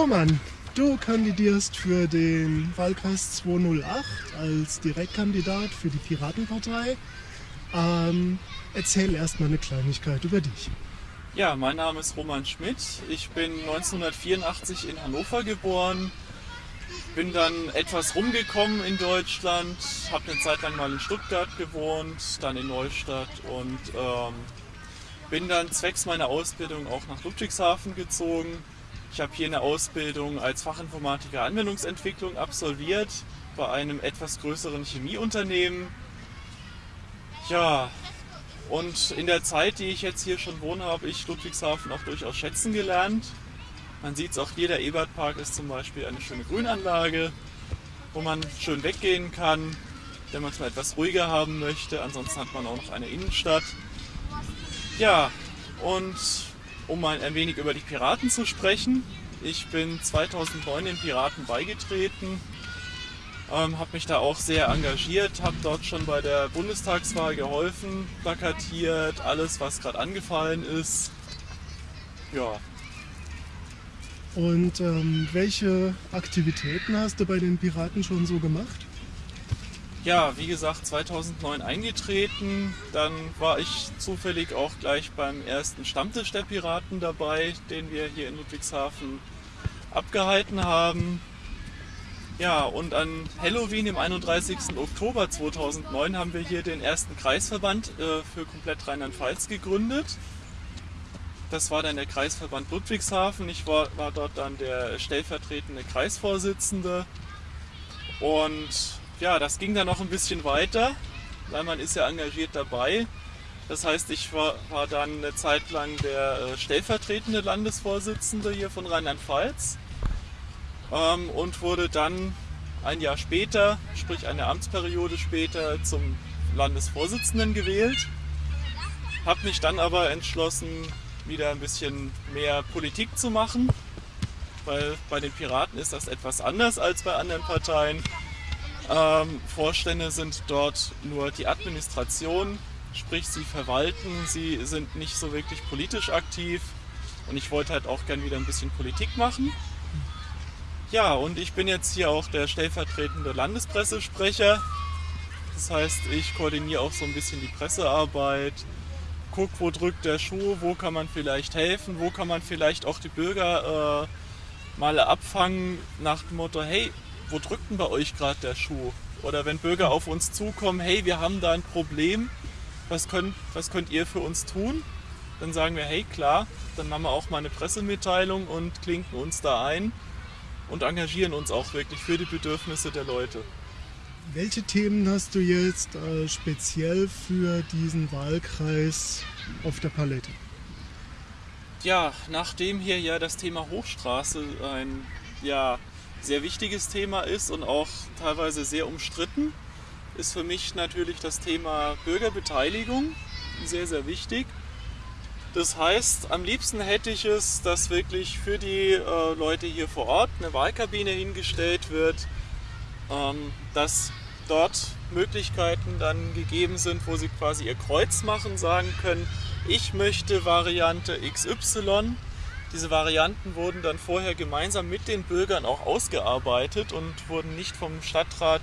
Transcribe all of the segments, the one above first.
Roman, du kandidierst für den Wahlkreis 208 als Direktkandidat für die Piratenpartei. Ähm, erzähl erstmal eine Kleinigkeit über dich. Ja, mein Name ist Roman Schmidt. Ich bin 1984 in Hannover geboren. Bin dann etwas rumgekommen in Deutschland, habe eine Zeit lang mal in Stuttgart gewohnt, dann in Neustadt und ähm, bin dann zwecks meiner Ausbildung auch nach Ludwigshafen gezogen. Ich habe hier eine Ausbildung als Fachinformatiker Anwendungsentwicklung absolviert bei einem etwas größeren Chemieunternehmen. Ja, und in der Zeit, die ich jetzt hier schon wohne, habe ich Ludwigshafen auch durchaus schätzen gelernt. Man sieht es auch hier, der Ebertpark ist zum Beispiel eine schöne Grünanlage, wo man schön weggehen kann, wenn man es mal etwas ruhiger haben möchte. Ansonsten hat man auch noch eine Innenstadt. Ja, und um mal ein wenig über die Piraten zu sprechen. Ich bin 2009 den Piraten beigetreten, ähm, habe mich da auch sehr engagiert, habe dort schon bei der Bundestagswahl geholfen, plakatiert, alles was gerade angefallen ist. Ja. Und ähm, welche Aktivitäten hast du bei den Piraten schon so gemacht? Ja, wie gesagt, 2009 eingetreten. Dann war ich zufällig auch gleich beim ersten Stammtisch der Piraten dabei, den wir hier in Ludwigshafen abgehalten haben. Ja, und an Halloween, im 31. Oktober 2009, haben wir hier den ersten Kreisverband äh, für komplett Rheinland-Pfalz gegründet. Das war dann der Kreisverband Ludwigshafen. Ich war, war dort dann der stellvertretende Kreisvorsitzende. Und ja, das ging dann noch ein bisschen weiter, weil man ist ja engagiert dabei. Das heißt, ich war, war dann eine Zeit lang der äh, stellvertretende Landesvorsitzende hier von Rheinland-Pfalz ähm, und wurde dann ein Jahr später, sprich eine Amtsperiode später, zum Landesvorsitzenden gewählt. Habe mich dann aber entschlossen, wieder ein bisschen mehr Politik zu machen, weil bei den Piraten ist das etwas anders als bei anderen Parteien. Ähm, Vorstände sind dort nur die Administration, sprich sie verwalten, sie sind nicht so wirklich politisch aktiv und ich wollte halt auch gern wieder ein bisschen Politik machen. Ja, und ich bin jetzt hier auch der stellvertretende Landespressesprecher. Das heißt, ich koordiniere auch so ein bisschen die Pressearbeit, guck, wo drückt der Schuh, wo kann man vielleicht helfen, wo kann man vielleicht auch die Bürger äh, mal abfangen nach dem Motto, hey, wo drückt denn bei euch gerade der Schuh? Oder wenn Bürger auf uns zukommen, hey, wir haben da ein Problem, was könnt, was könnt ihr für uns tun? Dann sagen wir, hey klar, dann machen wir auch mal eine Pressemitteilung und klinken uns da ein und engagieren uns auch wirklich für die Bedürfnisse der Leute. Welche Themen hast du jetzt äh, speziell für diesen Wahlkreis auf der Palette? Ja, nachdem hier ja das Thema Hochstraße ein ja, sehr wichtiges Thema ist und auch teilweise sehr umstritten, ist für mich natürlich das Thema Bürgerbeteiligung sehr, sehr wichtig. Das heißt, am liebsten hätte ich es, dass wirklich für die äh, Leute hier vor Ort eine Wahlkabine hingestellt wird, ähm, dass dort Möglichkeiten dann gegeben sind, wo sie quasi ihr Kreuz machen, sagen können, ich möchte Variante XY diese Varianten wurden dann vorher gemeinsam mit den Bürgern auch ausgearbeitet und wurden nicht vom Stadtrat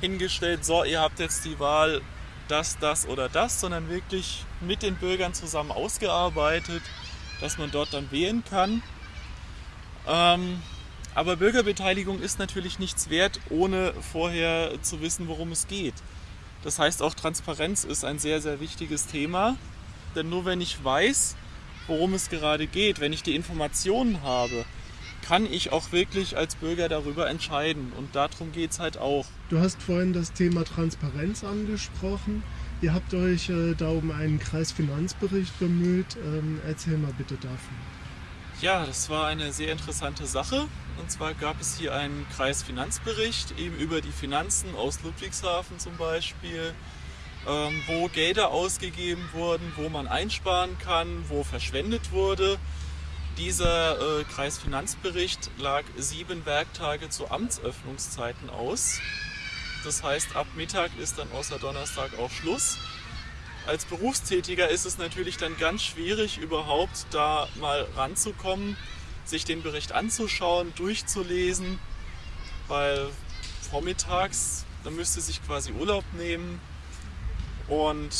hingestellt, so, ihr habt jetzt die Wahl das, das oder das, sondern wirklich mit den Bürgern zusammen ausgearbeitet, dass man dort dann wählen kann. Ähm, aber Bürgerbeteiligung ist natürlich nichts wert, ohne vorher zu wissen, worum es geht. Das heißt, auch Transparenz ist ein sehr, sehr wichtiges Thema. Denn nur wenn ich weiß, worum es gerade geht, wenn ich die Informationen habe, kann ich auch wirklich als Bürger darüber entscheiden. Und darum geht es halt auch. Du hast vorhin das Thema Transparenz angesprochen. Ihr habt euch äh, da um einen Kreisfinanzbericht bemüht. Ähm, erzähl mal bitte davon. Ja, das war eine sehr interessante Sache. Und zwar gab es hier einen Kreisfinanzbericht, eben über die Finanzen aus Ludwigshafen zum Beispiel, wo Gelder ausgegeben wurden, wo man einsparen kann, wo verschwendet wurde. Dieser äh, Kreisfinanzbericht lag sieben Werktage zu Amtsöffnungszeiten aus. Das heißt, ab Mittag ist dann außer Donnerstag auch Schluss. Als Berufstätiger ist es natürlich dann ganz schwierig, überhaupt da mal ranzukommen, sich den Bericht anzuschauen, durchzulesen, weil vormittags, da müsste sich quasi Urlaub nehmen und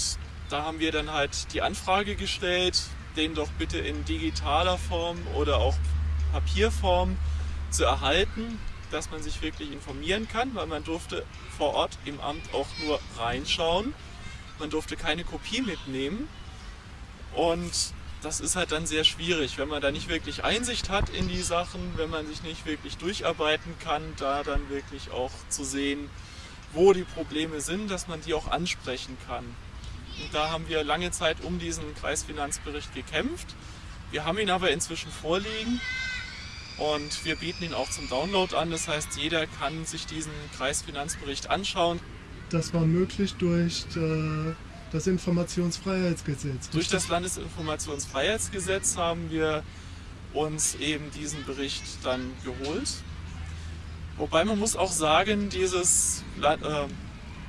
da haben wir dann halt die Anfrage gestellt, den doch bitte in digitaler Form oder auch Papierform zu erhalten, dass man sich wirklich informieren kann, weil man durfte vor Ort im Amt auch nur reinschauen. Man durfte keine Kopie mitnehmen. Und das ist halt dann sehr schwierig, wenn man da nicht wirklich Einsicht hat in die Sachen, wenn man sich nicht wirklich durcharbeiten kann, da dann wirklich auch zu sehen, wo die Probleme sind, dass man die auch ansprechen kann. Und da haben wir lange Zeit um diesen Kreisfinanzbericht gekämpft. Wir haben ihn aber inzwischen vorliegen und wir bieten ihn auch zum Download an. Das heißt, jeder kann sich diesen Kreisfinanzbericht anschauen. Das war möglich durch äh, das Informationsfreiheitsgesetz. Durch das Landesinformationsfreiheitsgesetz haben wir uns eben diesen Bericht dann geholt. Wobei man muss auch sagen, dieses, äh,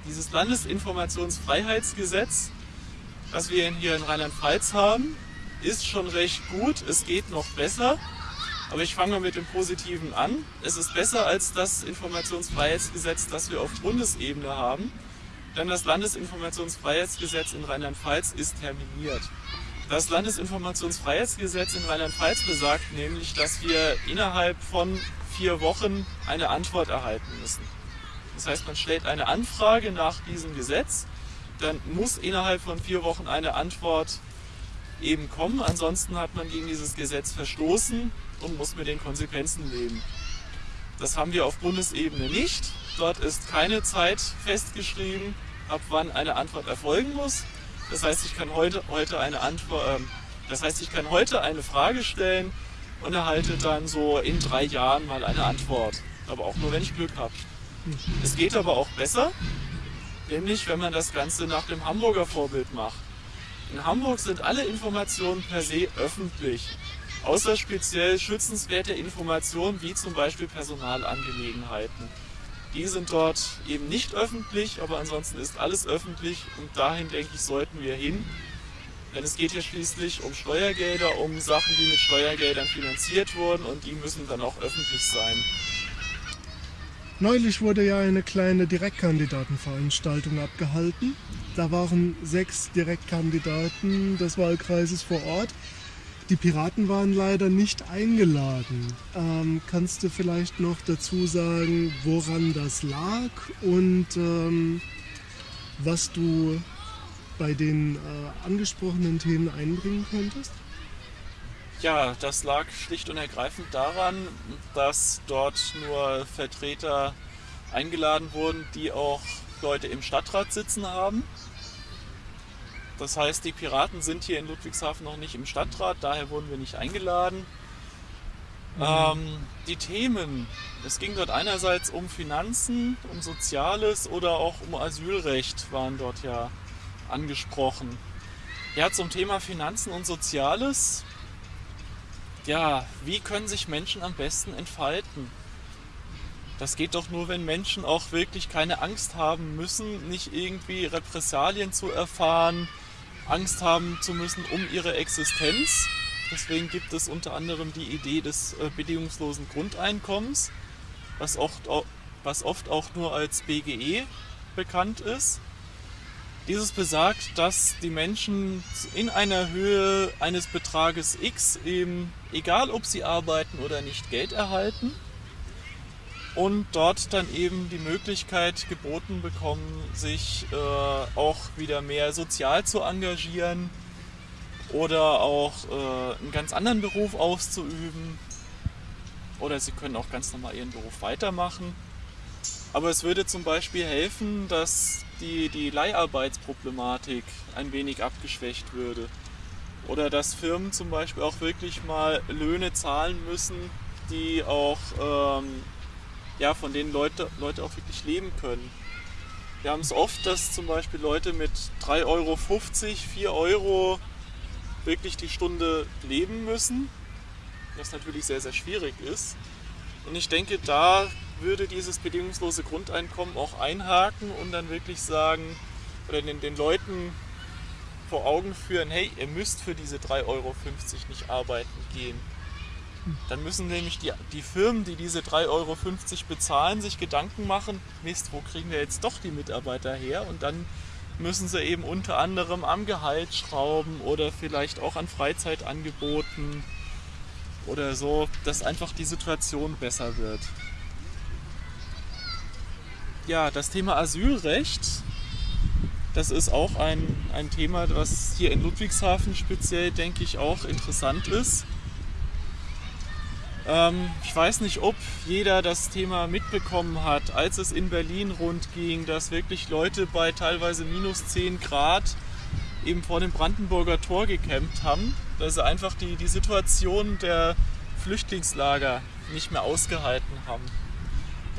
dieses Landesinformationsfreiheitsgesetz, was wir hier in Rheinland-Pfalz haben, ist schon recht gut. Es geht noch besser. Aber ich fange mal mit dem Positiven an. Es ist besser als das Informationsfreiheitsgesetz, das wir auf Bundesebene haben. Denn das Landesinformationsfreiheitsgesetz in Rheinland-Pfalz ist terminiert. Das Landesinformationsfreiheitsgesetz in Rheinland-Pfalz besagt nämlich, dass wir innerhalb von vier Wochen eine Antwort erhalten müssen. Das heißt, man stellt eine Anfrage nach diesem Gesetz, dann muss innerhalb von vier Wochen eine Antwort eben kommen. Ansonsten hat man gegen dieses Gesetz verstoßen und muss mit den Konsequenzen leben. Das haben wir auf Bundesebene nicht. Dort ist keine Zeit festgeschrieben, ab wann eine Antwort erfolgen muss. Das heißt, ich kann heute, heute eine Antwort, äh, das heißt, ich kann heute eine Frage stellen und erhalte dann so in drei Jahren mal eine Antwort. Aber auch nur, wenn ich Glück habe. Es geht aber auch besser, nämlich wenn man das Ganze nach dem Hamburger Vorbild macht. In Hamburg sind alle Informationen per se öffentlich außer speziell schützenswerte Informationen wie zum Beispiel Personalangelegenheiten. Die sind dort eben nicht öffentlich, aber ansonsten ist alles öffentlich und dahin denke ich sollten wir hin. Denn es geht ja schließlich um Steuergelder, um Sachen, die mit Steuergeldern finanziert wurden und die müssen dann auch öffentlich sein. Neulich wurde ja eine kleine Direktkandidatenveranstaltung abgehalten. Da waren sechs Direktkandidaten des Wahlkreises vor Ort. Die Piraten waren leider nicht eingeladen. Ähm, kannst du vielleicht noch dazu sagen, woran das lag und ähm, was du bei den äh, angesprochenen Themen einbringen könntest? Ja, das lag schlicht und ergreifend daran, dass dort nur Vertreter eingeladen wurden, die auch Leute im Stadtrat sitzen haben. Das heißt, die Piraten sind hier in Ludwigshafen noch nicht im Stadtrat, daher wurden wir nicht eingeladen. Mhm. Ähm, die Themen, es ging dort einerseits um Finanzen, um Soziales oder auch um Asylrecht waren dort ja angesprochen. Ja, zum Thema Finanzen und Soziales. Ja, wie können sich Menschen am besten entfalten? Das geht doch nur, wenn Menschen auch wirklich keine Angst haben müssen, nicht irgendwie Repressalien zu erfahren, Angst haben zu müssen um ihre Existenz. Deswegen gibt es unter anderem die Idee des äh, bedingungslosen Grundeinkommens, was oft, was oft auch nur als BGE bekannt ist. Dieses besagt, dass die Menschen in einer Höhe eines Betrages X eben, egal ob sie arbeiten oder nicht, Geld erhalten und dort dann eben die Möglichkeit geboten bekommen, sich äh, auch wieder mehr sozial zu engagieren oder auch äh, einen ganz anderen Beruf auszuüben oder sie können auch ganz normal ihren Beruf weitermachen. Aber es würde zum Beispiel helfen, dass die, die Leiharbeitsproblematik ein wenig abgeschwächt würde. Oder dass Firmen zum Beispiel auch wirklich mal Löhne zahlen müssen, die auch ähm, ja, von denen Leute, Leute auch wirklich leben können. Wir haben es oft, dass zum Beispiel Leute mit 3,50 Euro, 4 Euro wirklich die Stunde leben müssen, was natürlich sehr, sehr schwierig ist. Und ich denke, da würde dieses bedingungslose Grundeinkommen auch einhaken und dann wirklich sagen, oder den, den Leuten vor Augen führen, hey, ihr müsst für diese 3,50 Euro nicht arbeiten gehen. Dann müssen nämlich die, die Firmen, die diese 3,50 Euro bezahlen, sich Gedanken machen, Mist, wo kriegen wir jetzt doch die Mitarbeiter her? Und dann müssen sie eben unter anderem am Gehalt schrauben oder vielleicht auch an Freizeitangeboten oder so, dass einfach die Situation besser wird. Ja, das Thema Asylrecht, das ist auch ein, ein Thema, was hier in Ludwigshafen speziell, denke ich, auch interessant ist. Ähm, ich weiß nicht, ob jeder das Thema mitbekommen hat, als es in Berlin rund ging, dass wirklich Leute bei teilweise minus 10 Grad eben vor dem Brandenburger Tor gekämpft haben, dass sie einfach die, die Situation der Flüchtlingslager nicht mehr ausgehalten haben.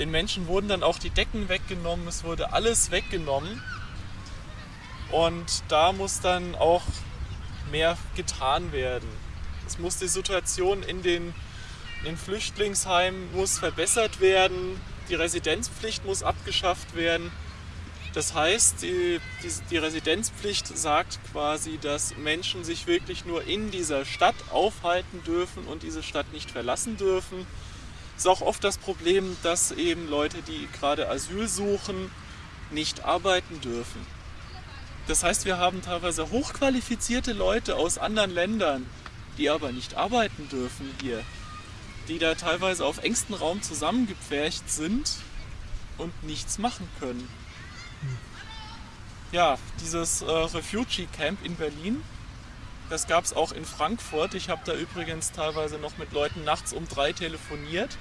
Den Menschen wurden dann auch die Decken weggenommen, es wurde alles weggenommen. Und da muss dann auch mehr getan werden. Es muss die Situation in den in Flüchtlingsheimen muss verbessert werden, die Residenzpflicht muss abgeschafft werden. Das heißt, die, die, die, Residenzpflicht sagt quasi, dass Menschen sich wirklich nur in dieser Stadt aufhalten dürfen und diese Stadt nicht verlassen dürfen. Es ist auch oft das Problem, dass eben Leute, die gerade Asyl suchen, nicht arbeiten dürfen. Das heißt, wir haben teilweise hochqualifizierte Leute aus anderen Ländern, die aber nicht arbeiten dürfen hier die da teilweise auf engstem Raum zusammengepfercht sind und nichts machen können. Ja, dieses äh, Refugee Camp in Berlin, das gab es auch in Frankfurt. Ich habe da übrigens teilweise noch mit Leuten nachts um drei telefoniert,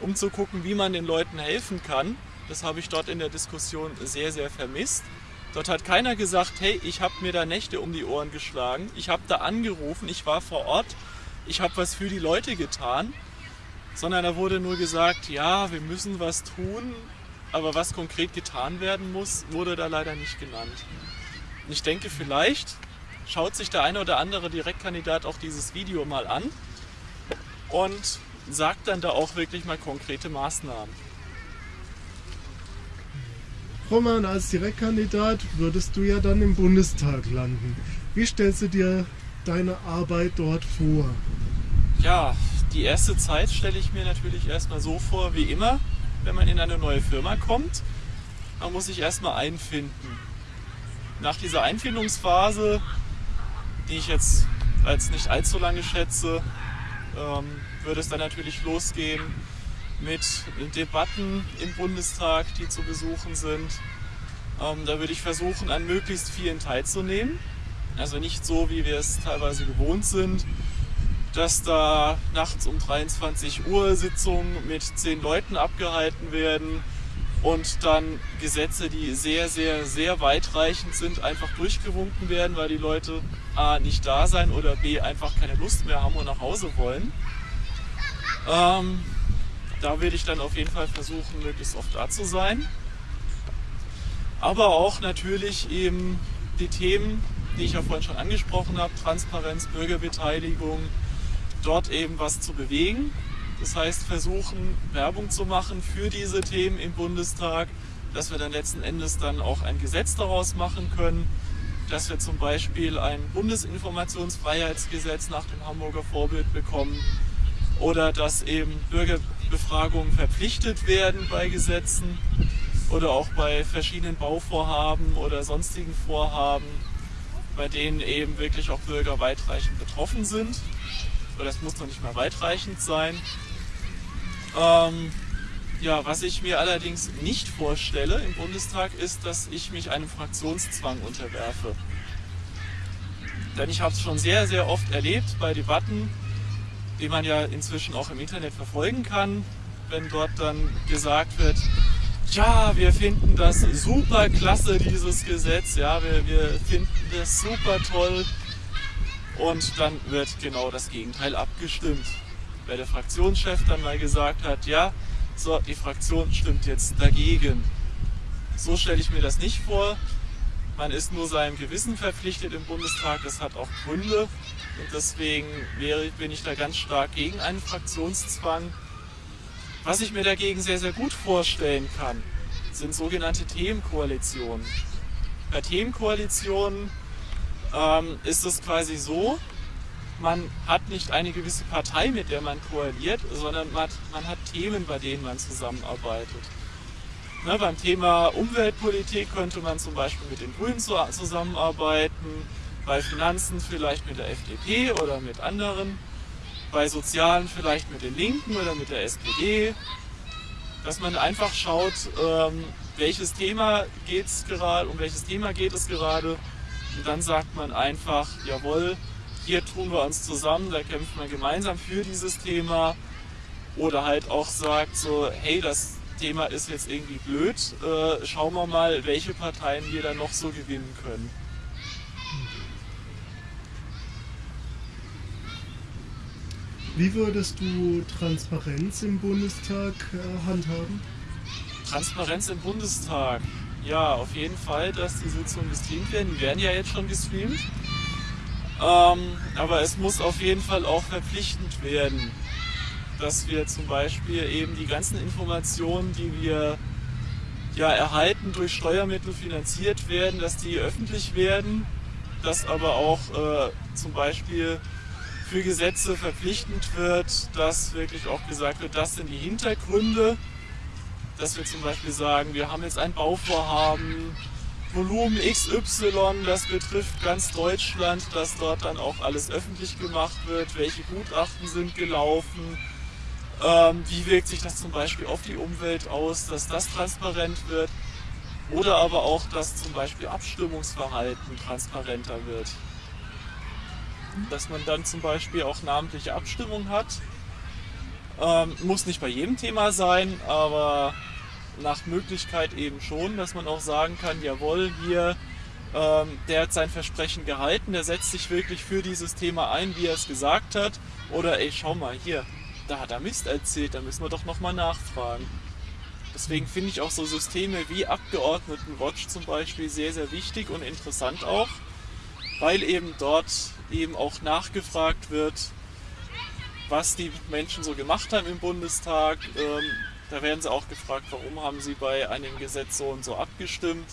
um zu gucken, wie man den Leuten helfen kann. Das habe ich dort in der Diskussion sehr, sehr vermisst. Dort hat keiner gesagt, hey, ich habe mir da Nächte um die Ohren geschlagen. Ich habe da angerufen, ich war vor Ort, ich habe was für die Leute getan sondern da wurde nur gesagt, ja, wir müssen was tun, aber was konkret getan werden muss, wurde da leider nicht genannt. Und ich denke, vielleicht schaut sich der eine oder andere Direktkandidat auch dieses Video mal an und sagt dann da auch wirklich mal konkrete Maßnahmen. Roman, als Direktkandidat würdest du ja dann im Bundestag landen. Wie stellst du dir deine Arbeit dort vor? Ja, die erste Zeit stelle ich mir natürlich erstmal so vor wie immer, wenn man in eine neue Firma kommt. Man muss sich erstmal einfinden. Nach dieser Einfindungsphase, die ich jetzt als nicht allzu lange schätze, ähm, würde es dann natürlich losgehen mit Debatten im Bundestag, die zu besuchen sind. Ähm, da würde ich versuchen, an möglichst vielen teilzunehmen. Also nicht so, wie wir es teilweise gewohnt sind, dass da nachts um 23 Uhr Sitzungen mit zehn Leuten abgehalten werden und dann Gesetze, die sehr, sehr, sehr weitreichend sind, einfach durchgewunken werden, weil die Leute A nicht da sein oder B einfach keine Lust mehr haben und nach Hause wollen. Ähm, da werde ich dann auf jeden Fall versuchen, möglichst oft da zu sein. Aber auch natürlich eben die Themen, die ich ja vorhin schon angesprochen habe, Transparenz, Bürgerbeteiligung, dort eben was zu bewegen. Das heißt, versuchen Werbung zu machen für diese Themen im Bundestag, dass wir dann letzten Endes dann auch ein Gesetz daraus machen können, dass wir zum Beispiel ein Bundesinformationsfreiheitsgesetz nach dem Hamburger Vorbild bekommen oder dass eben Bürgerbefragungen verpflichtet werden bei Gesetzen oder auch bei verschiedenen Bauvorhaben oder sonstigen Vorhaben, bei denen eben wirklich auch Bürger weitreichend betroffen sind oder es muss noch nicht mal weitreichend sein. Ähm, ja, was ich mir allerdings nicht vorstelle im Bundestag ist, dass ich mich einem Fraktionszwang unterwerfe. Denn ich habe es schon sehr, sehr oft erlebt bei Debatten, die man ja inzwischen auch im Internet verfolgen kann, wenn dort dann gesagt wird, ja, wir finden das super klasse, dieses Gesetz, ja, wir, wir finden das super toll, und dann wird genau das Gegenteil abgestimmt. Weil der Fraktionschef dann mal gesagt hat, ja, so, die Fraktion stimmt jetzt dagegen. So stelle ich mir das nicht vor. Man ist nur seinem Gewissen verpflichtet im Bundestag, das hat auch Gründe. Und deswegen bin ich da ganz stark gegen einen Fraktionszwang. Was ich mir dagegen sehr, sehr gut vorstellen kann, sind sogenannte Themenkoalitionen. Bei Themenkoalitionen ähm, ist es quasi so, man hat nicht eine gewisse Partei, mit der man koaliert, sondern man hat Themen, bei denen man zusammenarbeitet. Ne, beim Thema Umweltpolitik könnte man zum Beispiel mit den Grünen zusammenarbeiten, bei Finanzen vielleicht mit der FDP oder mit anderen, bei Sozialen vielleicht mit den Linken oder mit der SPD. Dass man einfach schaut, ähm, welches Thema geht's gerade, um welches Thema geht es gerade und dann sagt man einfach, jawohl, hier tun wir uns zusammen, da kämpft man gemeinsam für dieses Thema. Oder halt auch sagt so, hey, das Thema ist jetzt irgendwie blöd, äh, schauen wir mal, welche Parteien wir dann noch so gewinnen können. Wie würdest du Transparenz im Bundestag äh, handhaben? Transparenz im Bundestag. Ja, auf jeden Fall, dass die Sitzungen gestreamt werden. Die werden ja jetzt schon gestreamt. Ähm, aber es muss auf jeden Fall auch verpflichtend werden, dass wir zum Beispiel eben die ganzen Informationen, die wir ja, erhalten, durch Steuermittel finanziert werden, dass die öffentlich werden, dass aber auch äh, zum Beispiel für Gesetze verpflichtend wird, dass wirklich auch gesagt wird, das sind die Hintergründe, dass wir zum Beispiel sagen, wir haben jetzt ein Bauvorhaben, Volumen XY, das betrifft ganz Deutschland, dass dort dann auch alles öffentlich gemacht wird, welche Gutachten sind gelaufen, ähm, wie wirkt sich das zum Beispiel auf die Umwelt aus, dass das transparent wird oder aber auch, dass zum Beispiel Abstimmungsverhalten transparenter wird. Dass man dann zum Beispiel auch namentliche Abstimmung hat. Ähm, muss nicht bei jedem Thema sein, aber nach Möglichkeit eben schon, dass man auch sagen kann, jawohl, hier, ähm, der hat sein Versprechen gehalten, der setzt sich wirklich für dieses Thema ein, wie er es gesagt hat. Oder ey, schau mal, hier, da hat er Mist erzählt, da müssen wir doch nochmal nachfragen. Deswegen finde ich auch so Systeme wie Abgeordnetenwatch zum Beispiel sehr, sehr wichtig und interessant auch, weil eben dort eben auch nachgefragt wird, was die Menschen so gemacht haben im Bundestag, ähm, da werden sie auch gefragt, warum haben sie bei einem Gesetz so und so abgestimmt.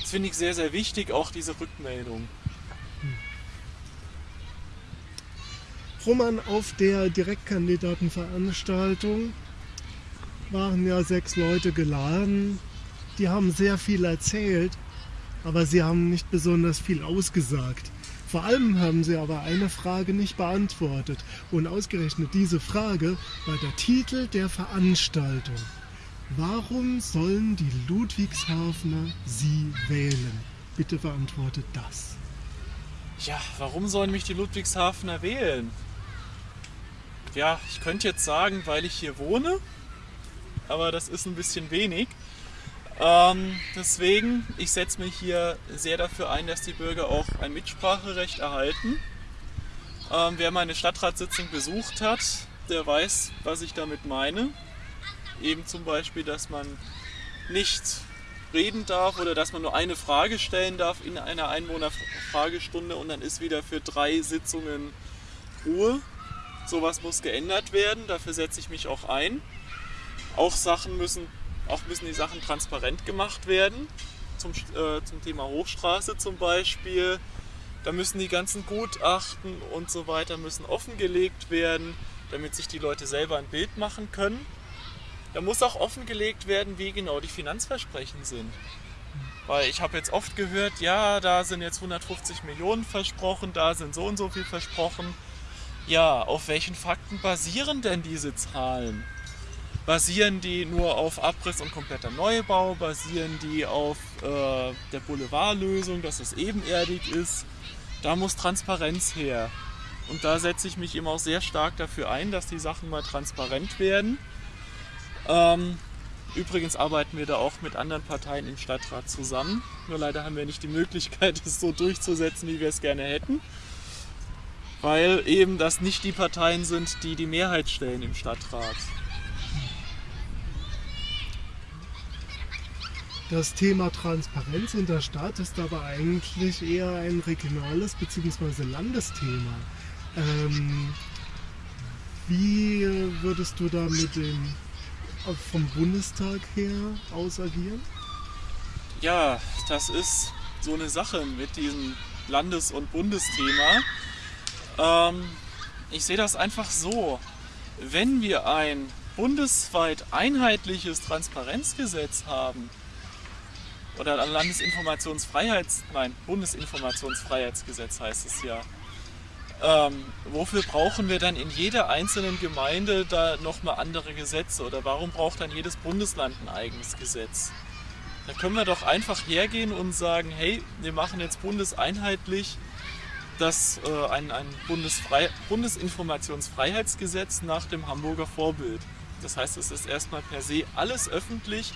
Das finde ich sehr, sehr wichtig, auch diese Rückmeldung. Roman, auf der Direktkandidatenveranstaltung waren ja sechs Leute geladen. Die haben sehr viel erzählt, aber sie haben nicht besonders viel ausgesagt. Vor allem haben sie aber eine Frage nicht beantwortet. Und ausgerechnet diese Frage war der Titel der Veranstaltung. Warum sollen die Ludwigshafener sie wählen? Bitte beantwortet das. Ja, warum sollen mich die Ludwigshafener wählen? Ja, ich könnte jetzt sagen, weil ich hier wohne, aber das ist ein bisschen wenig. Ähm, deswegen, ich setze mich hier sehr dafür ein, dass die Bürger auch ein Mitspracherecht erhalten. Ähm, wer meine Stadtratssitzung besucht hat, der weiß, was ich damit meine. Eben zum Beispiel, dass man nicht reden darf oder dass man nur eine Frage stellen darf in einer Einwohnerfragestunde und dann ist wieder für drei Sitzungen Ruhe. Sowas muss geändert werden, dafür setze ich mich auch ein. Auch Sachen müssen auch müssen die Sachen transparent gemacht werden. Zum, äh, zum Thema Hochstraße zum Beispiel. Da müssen die ganzen Gutachten und so weiter müssen offengelegt werden, damit sich die Leute selber ein Bild machen können. Da muss auch offengelegt werden, wie genau die Finanzversprechen sind. Weil ich habe jetzt oft gehört, ja, da sind jetzt 150 Millionen versprochen, da sind so und so viel versprochen. Ja, auf welchen Fakten basieren denn diese Zahlen? Basieren die nur auf Abriss und kompletter Neubau? Basieren die auf äh, der Boulevardlösung, dass es ebenerdig ist? Da muss Transparenz her. Und da setze ich mich immer auch sehr stark dafür ein, dass die Sachen mal transparent werden. Ähm, übrigens arbeiten wir da auch mit anderen Parteien im Stadtrat zusammen. Nur leider haben wir nicht die Möglichkeit, es so durchzusetzen, wie wir es gerne hätten. Weil eben das nicht die Parteien sind, die die Mehrheit stellen im Stadtrat. Das Thema Transparenz in der Stadt ist aber eigentlich eher ein regionales bzw. Landesthema. Ähm, wie würdest du da mit dem vom Bundestag her aus agieren? Ja, das ist so eine Sache mit diesem Landes- und Bundesthema. Ähm, ich sehe das einfach so. Wenn wir ein bundesweit einheitliches Transparenzgesetz haben, oder ein Landesinformationsfreiheits, nein, Bundesinformationsfreiheitsgesetz heißt es ja. Ähm, wofür brauchen wir dann in jeder einzelnen Gemeinde da nochmal andere Gesetze oder warum braucht dann jedes Bundesland ein eigenes Gesetz? Da können wir doch einfach hergehen und sagen, hey, wir machen jetzt bundeseinheitlich das, äh, ein, ein Bundesfrei Bundesinformationsfreiheitsgesetz nach dem Hamburger Vorbild. Das heißt, es ist erstmal per se alles öffentlich,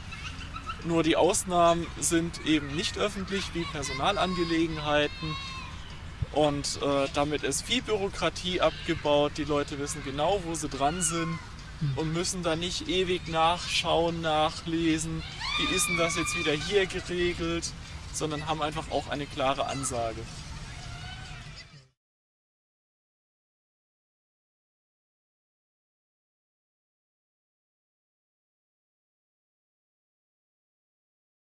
nur die Ausnahmen sind eben nicht öffentlich, wie Personalangelegenheiten. Und äh, damit ist viel Bürokratie abgebaut. Die Leute wissen genau, wo sie dran sind und müssen da nicht ewig nachschauen, nachlesen. Wie ist denn das jetzt wieder hier geregelt? Sondern haben einfach auch eine klare Ansage.